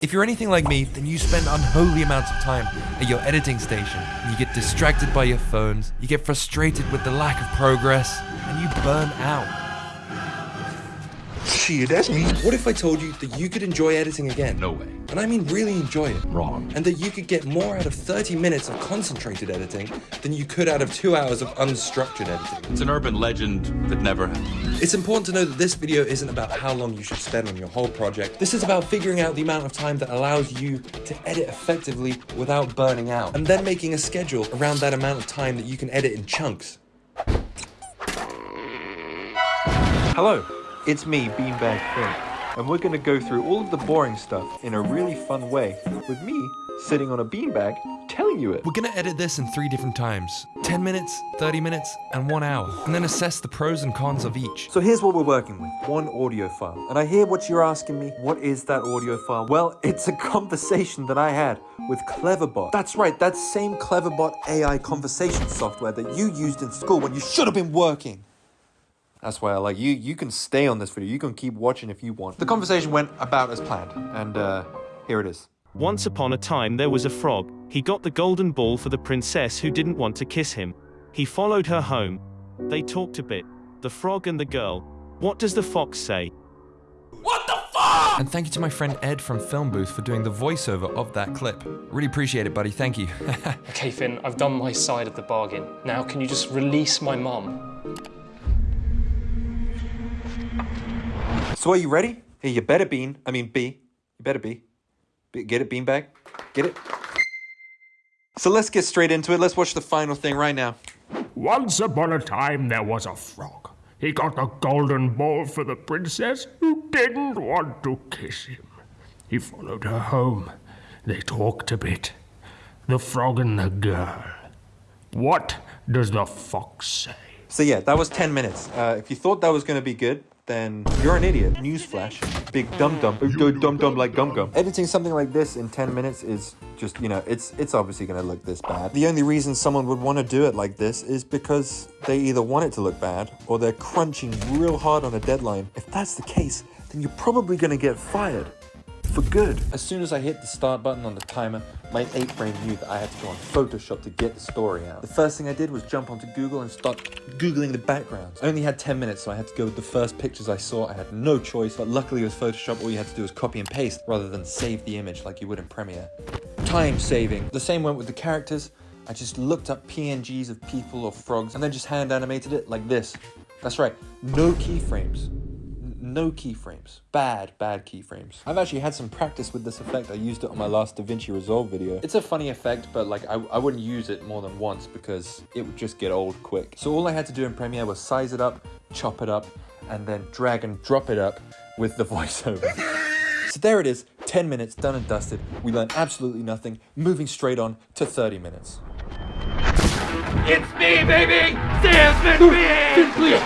If you're anything like me, then you spend unholy amounts of time at your editing station. You get distracted by your phones, you get frustrated with the lack of progress, and you burn out. Shit, that's me. What if I told you that you could enjoy editing again? No way. And I mean really enjoy it. Wrong. And that you could get more out of 30 minutes of concentrated editing than you could out of two hours of unstructured editing. It's an urban legend that never happened. It's important to know that this video isn't about how long you should spend on your whole project. This is about figuring out the amount of time that allows you to edit effectively without burning out, and then making a schedule around that amount of time that you can edit in chunks. Hello, it's me, Beanbag Finn, and we're gonna go through all of the boring stuff in a really fun way, with me sitting on a beanbag telling you it. We're gonna edit this in three different times 10 minutes, 30 minutes, and one hour, and then assess the pros and cons of each. So here's what we're working with, one audio file. And I hear what you're asking me, what is that audio file? Well, it's a conversation that I had with Cleverbot. That's right, that same Cleverbot AI conversation software that you used in school when you should have been working. That's why I like you. You can stay on this video. You can keep watching if you want. The conversation went about as planned, and uh, here it is. Once upon a time there was a frog. He got the golden ball for the princess who didn't want to kiss him. He followed her home. They talked a bit. The frog and the girl. What does the fox say? What the fuck? And thank you to my friend Ed from Film Booth for doing the voiceover of that clip. Really appreciate it, buddy. Thank you. Okay, Finn, I've done my side of the bargain. Now, can you just release my mum? So are you ready? Hey, you better bean. I mean, B. You better be. be get it, beanbag? Get it? So let's get straight into it. Let's watch the final thing right now. Once upon a time, there was a frog. He got the golden ball for the princess who didn't want to kiss him. He followed her home. They talked a bit. The frog and the girl. What does the fox say? So yeah, that was 10 minutes. Uh, if you thought that was going to be good, then you're an idiot. Newsflash. Big dum dum. Dum dum like gum gum. Editing something like this in 10 minutes is just, you know, it's it's obviously going to look this bad. The only reason someone would want to do it like this is because they either want it to look bad or they're crunching real hard on a deadline. If that's the case, then you're probably going to get fired. For good. As soon as I hit the start button on the timer, my ape brain knew that I had to go on Photoshop to get the story out. The first thing I did was jump onto Google and start Googling the backgrounds. I only had 10 minutes, so I had to go with the first pictures I saw. I had no choice, but luckily with Photoshop, all you had to do was copy and paste rather than save the image like you would in Premiere. Time saving. The same went with the characters. I just looked up PNGs of people or frogs and then just hand animated it like this. That's right, no keyframes no keyframes. Bad, bad keyframes. I've actually had some practice with this effect. I used it on my last DaVinci Resolve video. It's a funny effect, but like I, I wouldn't use it more than once because it would just get old quick. So all I had to do in Premiere was size it up, chop it up, and then drag and drop it up with the voiceover. So there it is, 10 minutes, done and dusted. We learned absolutely nothing, moving straight on to 30 minutes. It's me, baby! Sam Smith! Please, please,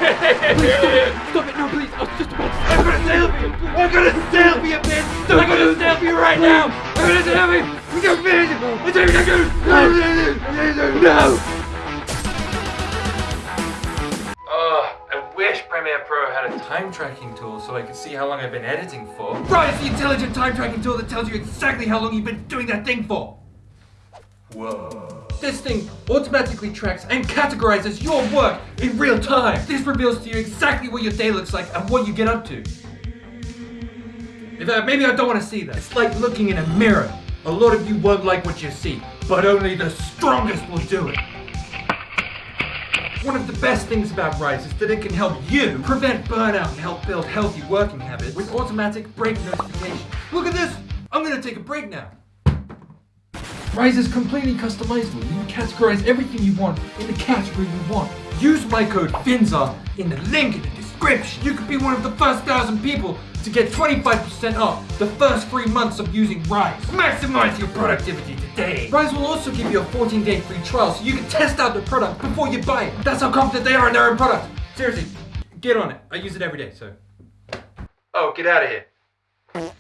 stop it! No, please! I was just about to... I'm gonna selfie! I'm gonna selfie you, bitch! I'm gonna selfie right now! I'm gonna selfie! We got finish! It's everything! No! No! Oh, I wish Premiere Pro had a time tracking tool so I could see how long I've been editing for. Right, it's the intelligent time tracking tool that tells you exactly how long you've been doing that thing for. Whoa. This thing automatically tracks and categorizes your work in real time. This reveals to you exactly what your day looks like and what you get up to. Maybe I don't want to see that. It's like looking in a mirror. A lot of you won't like what you see, but only the strongest will do it. One of the best things about Rise is that it can help you prevent burnout and help build healthy working habits with automatic break notifications. Look at this! I'm gonna take a break now. Rise is completely customizable. You can categorize everything you want in the category you want. Use my code FINZAR in the link in the description. You could be one of the first thousand people to get 25% off the first three months of using Rise. Maximize your productivity today. Rise will also give you a 14-day free trial so you can test out the product before you buy it. That's how confident they are in their own product. Seriously, get on it. I use it every day, so. Oh, get out of here.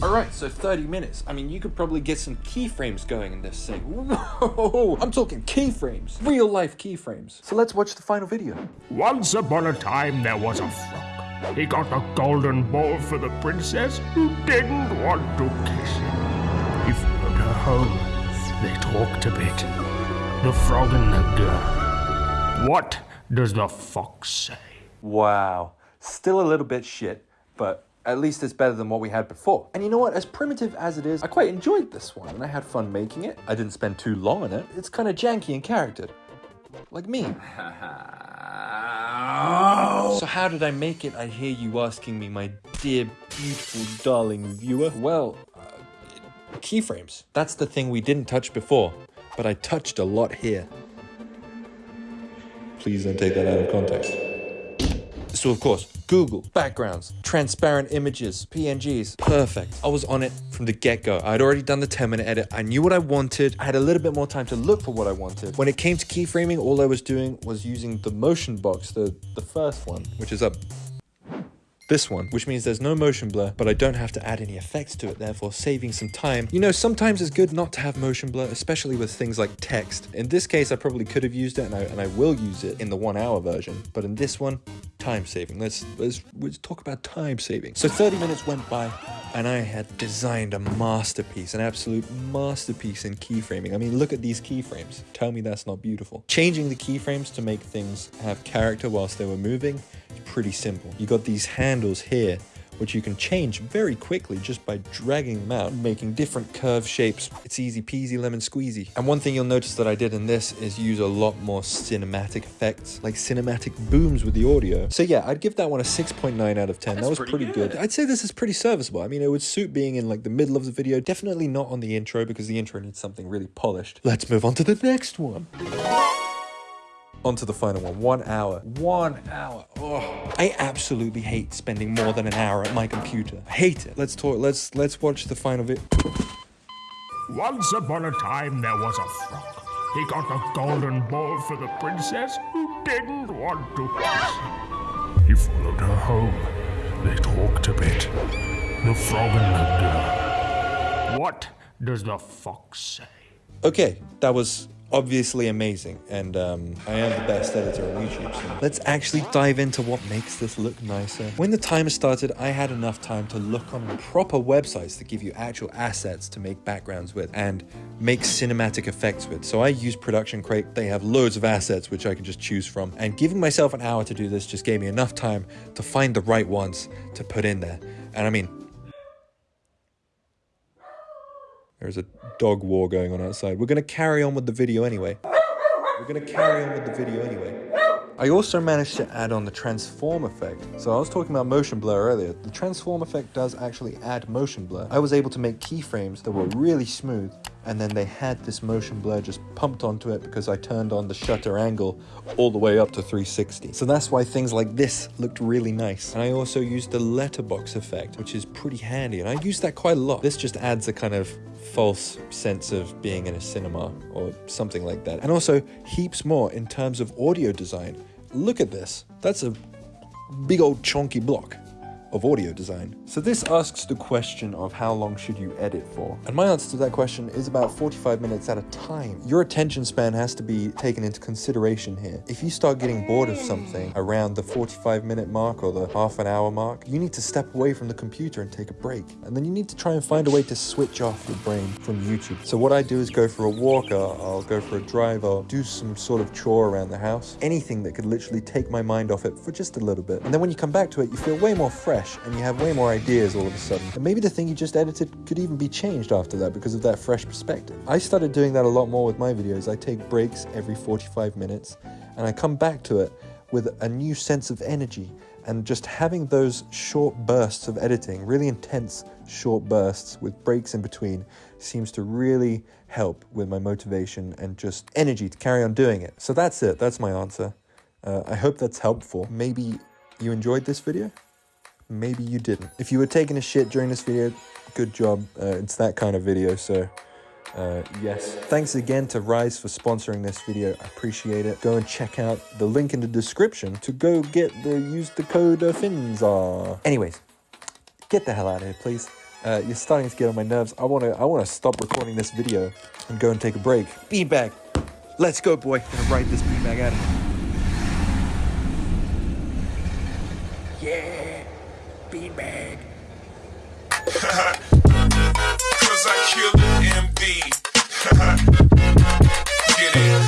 Alright, so 30 minutes. I mean, you could probably get some keyframes going in this thing. Whoa, I'm talking keyframes. Real life keyframes. So let's watch the final video. Once upon a time, there was a frog. He got the golden ball for the princess who didn't want to kiss him. He followed her home. They talked a bit. The frog and the girl. What does the fox say? Wow. Still a little bit shit, but at least it's better than what we had before. And you know what? As primitive as it is, I quite enjoyed this one and I had fun making it. I didn't spend too long on it. It's kind of janky and charactered. Like me. so, how did I make it? I hear you asking me, my dear, beautiful, darling viewer. Well, uh, keyframes. That's the thing we didn't touch before, but I touched a lot here. Please don't take that out of context. So of course, Google, backgrounds, transparent images, PNGs, perfect. I was on it from the get-go. I'd already done the 10 minute edit. I knew what I wanted. I had a little bit more time to look for what I wanted. When it came to keyframing, all I was doing was using the motion box, the, the first one, which is up this one, which means there's no motion blur, but I don't have to add any effects to it, therefore saving some time. You know, sometimes it's good not to have motion blur, especially with things like text. In this case, I probably could have used it and I, and I will use it in the one hour version, but in this one, time saving. Let's, let's, let's talk about time saving. So 30 minutes went by and I had designed a masterpiece, an absolute masterpiece in keyframing. I mean, look at these keyframes. Tell me that's not beautiful. Changing the keyframes to make things have character whilst they were moving pretty simple. You got these handles here, which you can change very quickly just by dragging them out, making different curve shapes. It's easy peasy lemon squeezy. And one thing you'll notice that I did in this is use a lot more cinematic effects, like cinematic booms with the audio. So yeah, I'd give that one a 6.9 out of 10. that was pretty, good. I'd say this is pretty serviceable. I mean, it would suit being in like the middle of the video. Definitely not on the intro because the intro needs something really polished. Let's move on to the next one. On to the final one. One hour. One hour. Oh. I absolutely hate spending more than an hour at my computer. I hate it. Let's talk. Let's let's watch the final bit. Once upon a time, there was a frog. He got the golden ball for the princess who didn't want to kiss. He followed her home. They talked a bit. The frog and the girl. What does the fox say? Okay, that was obviously amazing and um, I am the best editor on YouTube. So let's actually dive into what makes this look nicer. When the timer started, I had enough time to look on proper websites that give you actual assets to make backgrounds with and make cinematic effects with. So I use Production Crate. They have loads of assets which I can just choose from. And giving myself an hour to do this just gave me enough time to find the right ones to put in there. And I mean, There's a dog war going on outside. We're going to carry on with the video anyway. We're going to carry on with the video anyway. I also managed to add on the transform effect. So I was talking about motion blur earlier. The transform effect does actually add motion blur. I was able to make keyframes that were really smooth and then they had this motion blur just pumped onto it because I turned on the shutter angle all the way up to 360. So that's why things like this looked really nice. And I also used the letterbox effect, which is pretty handy. And I use that quite a lot. This just adds a kind of false sense of being in a cinema or something like that. And also heaps more in terms of audio design. Look at this. That's a big old chunky block of audio design. So this asks the question of how long should you edit for? And my answer to that question is about 45 minutes at a time. Your attention span has to be taken into consideration here. If you start getting bored of something around the 45 minute mark or the half an hour mark, you need to step away from the computer and take a break. And then you need to try and find a way to switch off your brain from YouTube. So what I do is go for a walk, I'll, I'll go for a drive, I'll do some sort of chore around the house. Anything that could literally take my mind off it for just a little bit. And then when you come back to it, you feel way more fresh fresh and you have way more ideas all of a sudden. And maybe the thing you just edited could even be changed after that because of that fresh perspective. I started doing that a lot more with my videos. I take breaks every 45 minutes and I come back to it with a new sense of energy and just having those short bursts of editing, really intense short bursts with breaks in between, seems to really help with my motivation and just energy to carry on doing it. So that's it, that's my answer. Uh, I hope that's helpful. Maybe you enjoyed this video? Maybe you didn't. If you were taking a shit during this video, good job. Uh, it's that kind of video, so uh, yes. Thanks again to Rise for sponsoring this video. I appreciate it. Go and check out the link in the description to go get the use the code FINZAR. Anyways, get the hell out of here, please. Uh, you're starting to get on my nerves. I wanna I wanna stop recording this video and go and take a break. Beanbag. Let's go, boy. Gonna ride this beanbag out of here. beanbag. Cause I kill an MD. Get it?